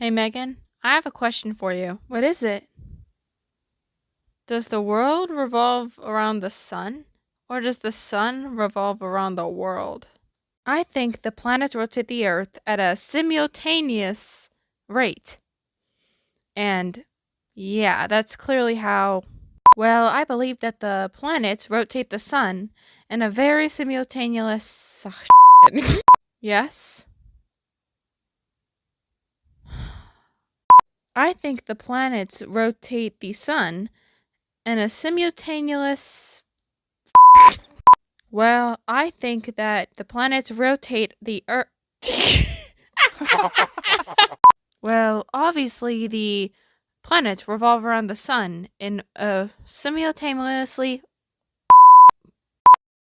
Hey, Megan, I have a question for you. What is it? Does the world revolve around the sun, or does the sun revolve around the world? I think the planets rotate the Earth at a simultaneous rate. And yeah, that's clearly how. Well, I believe that the planets rotate the sun in a very simultaneous. yes? I think the planets rotate the sun in a simultaneous. Well, I think that the planets rotate the Earth. well, obviously, the planets revolve around the sun in a simultaneously